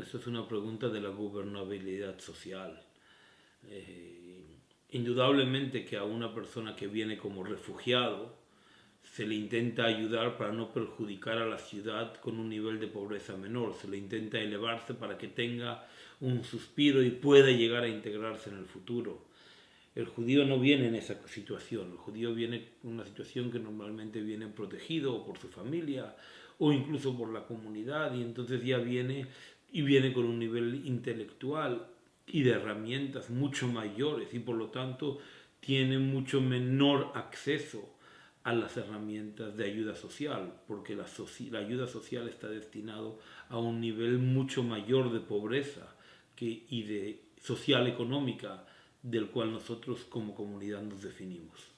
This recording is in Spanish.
Esta es una pregunta de la gobernabilidad social. Eh, indudablemente que a una persona que viene como refugiado se le intenta ayudar para no perjudicar a la ciudad con un nivel de pobreza menor, se le intenta elevarse para que tenga un suspiro y pueda llegar a integrarse en el futuro. El judío no viene en esa situación, el judío viene en una situación que normalmente viene protegido por su familia o incluso por la comunidad y entonces ya viene y viene con un nivel intelectual y de herramientas mucho mayores y por lo tanto tiene mucho menor acceso a las herramientas de ayuda social, porque la, la ayuda social está destinado a un nivel mucho mayor de pobreza que, y de social económica del cual nosotros como comunidad nos definimos.